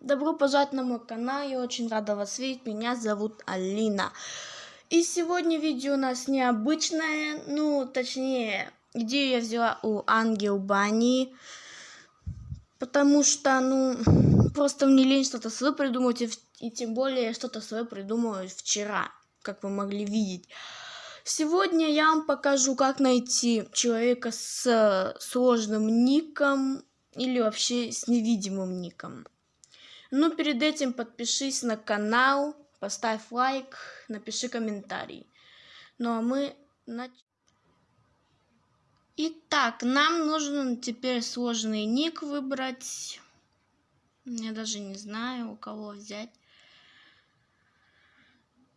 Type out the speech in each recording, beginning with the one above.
Добро пожаловать на мой канал, я очень рада вас видеть, меня зовут Алина. И сегодня видео у нас необычное, ну, точнее, идею я взяла у Ангел Бани, потому что, ну, просто мне лень что-то свое придумать, и, и тем более что-то свое придумала вчера, как вы могли видеть. Сегодня я вам покажу, как найти человека с сложным ником или вообще с невидимым ником. Но перед этим подпишись на канал, поставь лайк, напиши комментарий. Ну а мы начнем. Итак, нам нужно теперь сложный ник выбрать. Я даже не знаю, у кого взять.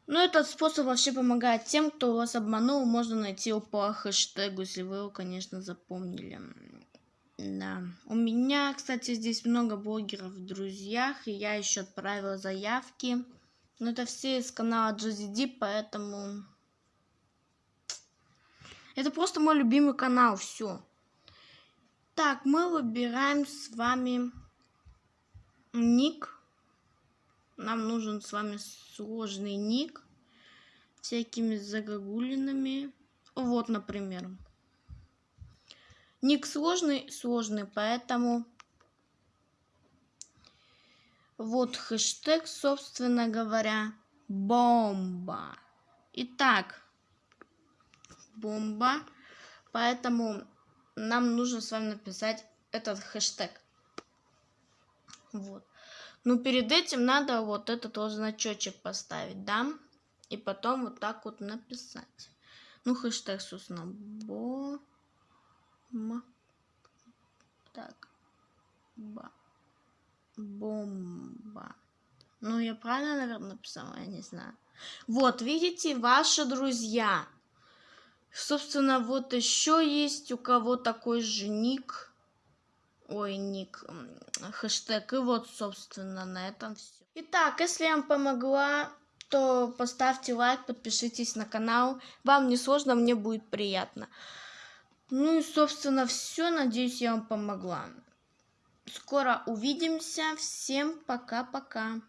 Но этот способ вообще помогает тем, кто вас обманул. Можно найти его по хэштегу, если вы его, конечно, запомнили. Да. У меня, кстати, здесь много блогеров в друзьях, и я еще отправила заявки. Но это все из канала GZD, поэтому... Это просто мой любимый канал, все. Так, мы выбираем с вами ник. Нам нужен с вами сложный ник. Всякими загогулинами. Вот, например. Ник сложный, сложный, поэтому вот хэштег, собственно говоря, бомба. Итак, бомба. Поэтому нам нужно с вами написать этот хэштег. Вот. Ну, перед этим надо вот этот вот значочек поставить, да? И потом вот так вот написать. Ну, хэштег, собственно, бомба. М. Так. Ба. Бомба. Ну, я правильно, наверное, написала, я не знаю. Вот, видите, ваши друзья. Собственно, вот еще есть у кого такой же ник. Ой, ник, хэштег. И вот, собственно, на этом все. Итак, если я вам помогла, то поставьте лайк, подпишитесь на канал. Вам не сложно, мне будет приятно. Ну и, собственно, все. Надеюсь, я вам помогла. Скоро увидимся. Всем пока-пока.